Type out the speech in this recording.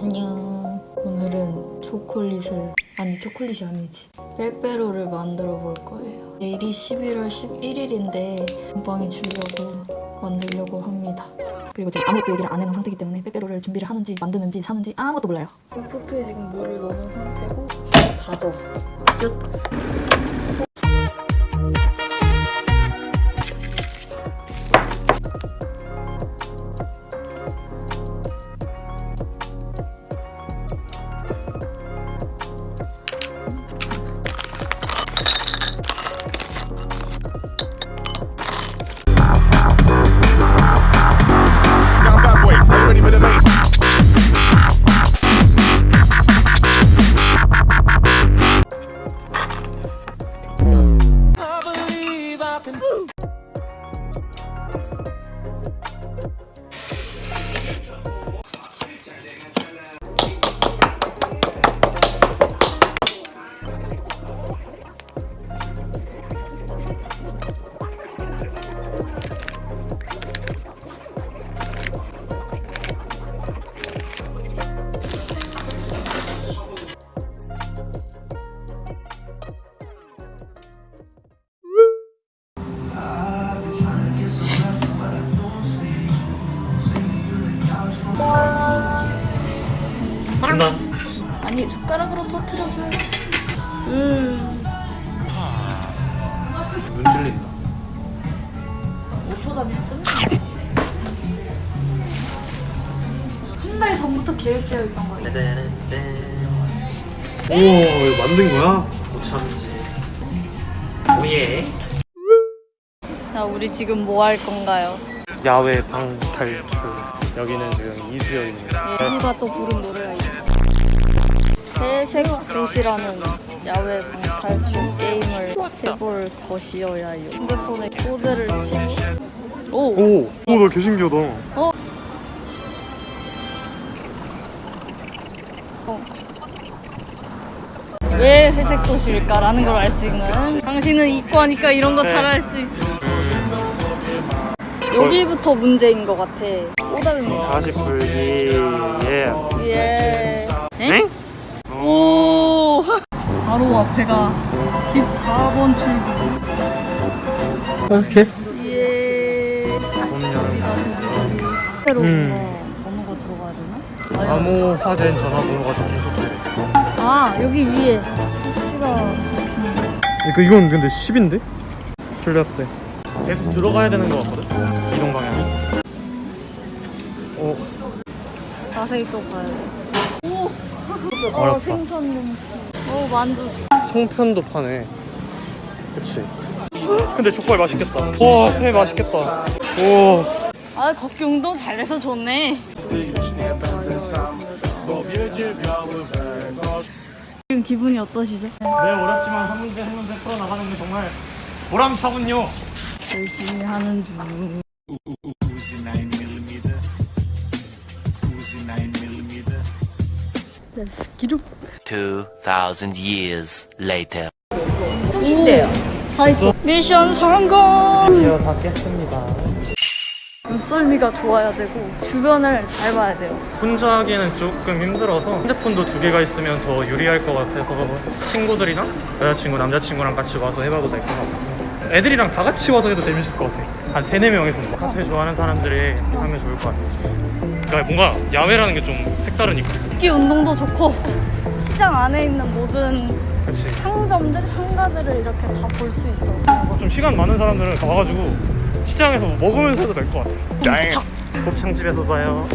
안녕. 오늘은 초콜릿을 아니 초콜릿이 아니지 빼빼로를 만들어 볼 거예요. 내일이 11월 11일인데 건빵이 주려고 만들려고 합니다. 그리고 지금 아무것도 얘기를 안 해놓은 상태이기 때문에 빼빼로를 준비를 하는지 만드는지 사는지 아무것도 몰라요. 포트에 지금 물을 넣은 상태고 다져. 끝. 간다. 아니 숟가락으로 터트려줘요. 눈 찔린다. 5초 단위 끝. 한달 전부터 계획되어 있던 거예요. 오, 이거 만든 거야? 못 참지. 오예. 자 우리 지금 뭐 할 건가요? 야외 방탈출. 여기는 지금 이수연입니다. 예, 누가 또 부른 노래가 있어. 회색 도시라는 야외 방탈출 게임을 해볼 것이어야요. 핸드폰에 코드를 치고 오! 오, 오, 나 개신기하다. 어? 어. 왜 회색 도시일까라는 걸 알 수 있는 당신은 이과니까 이런 거 네. 잘알 수 있어 여기부터 문제인 것 같아 꼬다입니다 다시 풀기. 예스. 예 엥? 오 바로 앞에가 14번 출구 오케이. 예문 열어. 여기다 저기 새로 음. 번호가 들어가야 되나? 암호 화된 전화번호가 적힌. 아 여기 위에 이거 이건 근데 10인데? 틀렸대. 계속 들어가야 되는 거 같거든. 이동 방향이. 어, 자세히 또 봐야 돼. 오! 어. 생선 냄새. 어, 만두. 송편도 파네. 그치. 근데 족발 맛있겠다. 와, 회 맛있겠다. 오. 아, 걷기 운동 잘해서 좋네. 지금 기분이 어떠시죠? 네, 어렵지만 한 문제 한 문제 풀어나가는 게 정말 보람차군요. 열심히 하는 중. Let's get up. 2,000 years later. 오, 다 있어. 미션 성공! 드디어 다 깼습니다. 눈썰미가 좋아야 되고, 주변을 잘 봐야 돼요. 혼자 하기에는 조금 힘들어서 핸드폰도 두 개가 있으면 더 유리할 것 같아서 친구들이랑 여자친구, 남자친구랑 같이 와서 해봐도 될 것 같고 애들이랑 다 같이 와서 해도 재밌을 것 같아 한 세네 명이서 카페 좋아하는 사람들이 하면 좋을 것 같아 그러니까 뭔가 야외라는 게 좀 색다르니까 걷기 운동도 좋고, 시장 안에 있는 모든 그치. 상점들, 상가들을 이렇게 다 볼 수 있어. 좀 시간 많은 사람들은 다 와가지고 시장에서 뭐 먹으면서 해도 될 것 같아 곱창집에서 봐요